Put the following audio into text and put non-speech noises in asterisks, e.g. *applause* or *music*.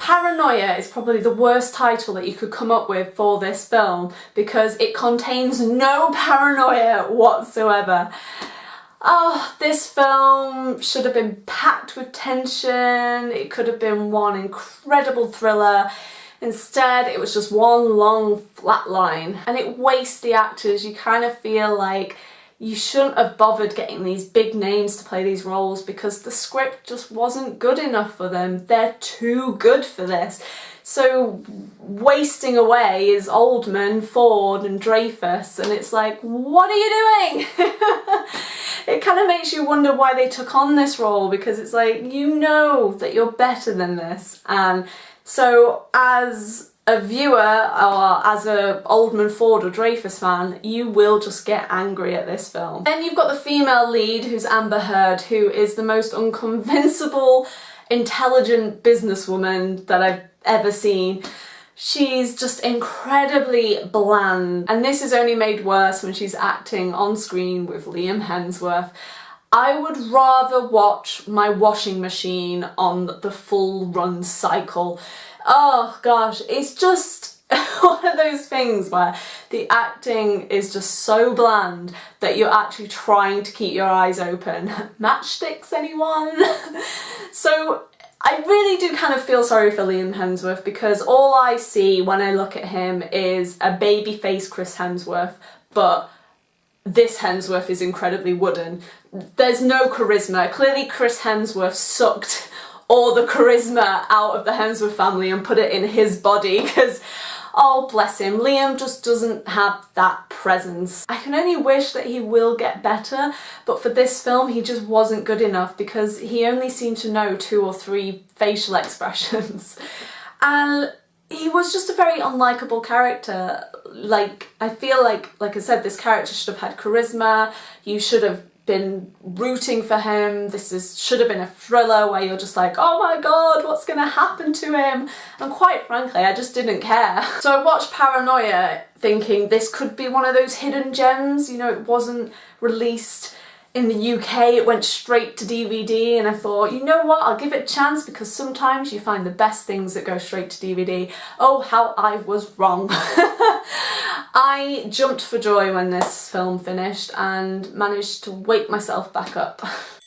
Paranoia is probably the worst title that you could come up with for this film because it contains no *laughs* paranoia whatsoever. Oh, this film should have been packed with tension, it could have been one incredible thriller. Instead, it was just one long flat line and it wastes the actors. You kind of feel like you shouldn't have bothered getting these big names to play these roles because the script just wasn't good enough for them. They're too good for this. So wasting away is Oldman, Ford and Dreyfuss and it's like, what are you doing? *laughs* it kind of makes you wonder why they took on this role because it's like, you know that you're better than this. And so as a viewer or as a Oldman Ford or Dreyfuss fan, you will just get angry at this film. Then you've got the female lead who's Amber Heard who is the most unconvincible, intelligent businesswoman that I've ever seen. She's just incredibly bland and this is only made worse when she's acting on screen with Liam Hemsworth. I would rather watch my washing machine on the full run cycle oh gosh, it's just *laughs* one of those things where the acting is just so bland that you're actually trying to keep your eyes open. *laughs* Matchsticks anyone? *laughs* so I really do kind of feel sorry for Liam Hemsworth because all I see when I look at him is a baby face Chris Hemsworth but this Hemsworth is incredibly wooden. There's no charisma. Clearly Chris Hemsworth sucked all the charisma out of the Hemsworth family and put it in his body *laughs* because oh bless him, Liam just doesn't have that presence. I can only wish that he will get better but for this film he just wasn't good enough because he only seemed to know two or three facial *laughs* expressions and he was just a very unlikable character like I feel like like I said this character should have had charisma you should have been rooting for him. This is should have been a thriller where you're just like, oh my god, what's gonna happen to him? And quite frankly, I just didn't care. *laughs* So I watched Paranoia thinking this could be one of those hidden gems, you know, it wasn't released in the UK it went straight to DVD and I thought you know what I'll give it a chance because sometimes you find the best things that go straight to DVD. Oh how I was wrong. *laughs* I jumped for joy when this film finished and managed to wake myself back up. *laughs*